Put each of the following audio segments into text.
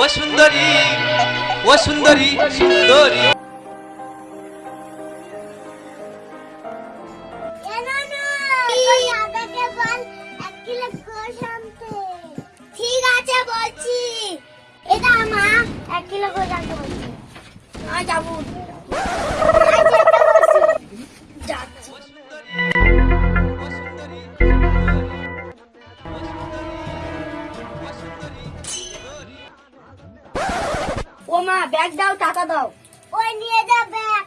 ও সুন্দরী ও সুন্দরী সুন্দরী। ঠিক আছে বলছি। এটা মা এক কিলো করে জানতে বলছি। আর যাব। ও মা ব্যাগ দাও টাকা দাও। ওই নিয়ে যা ব্যাগ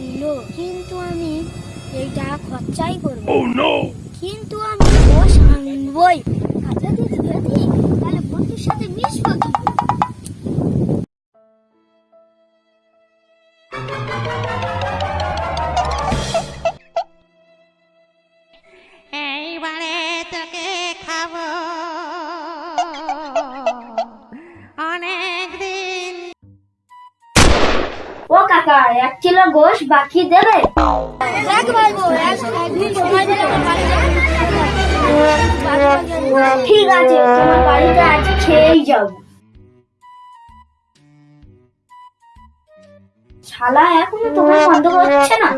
দিল কিন্তু আমি এইটা খরচাই করব কিন্তু আমি বস আনবই। কাজে যদি তাহলে বন্ধুর সাথে মিশবো। এইবারে তোকে খাব। অনেক দিন ও কাকা এক কিলো গোশ বাকি দেবে। ঠিক আছে তোমার বাড়িতে আজ খেয়েই যাব। শালা এখনও তোমার বন্ধ হচ্ছে না?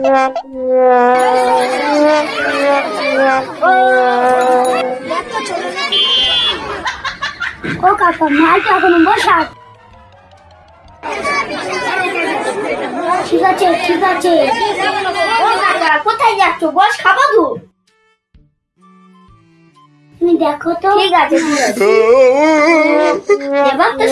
ও কাকা মালটা এখনও বসা ঠিক আছে ঠিক আছে কোথায় যাচ্ছ বস খাব তো তুমি দেখো তো ঠিক আছে এবার তো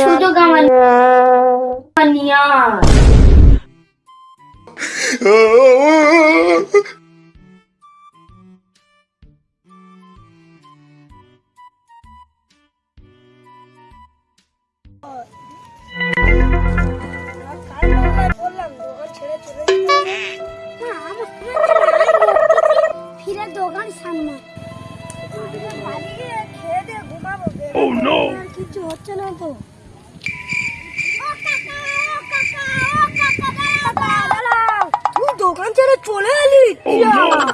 দোকান সামনে Oh no! কিছু হচ্ছে না তো দোকান ছেড়ে চলে এলি Oh!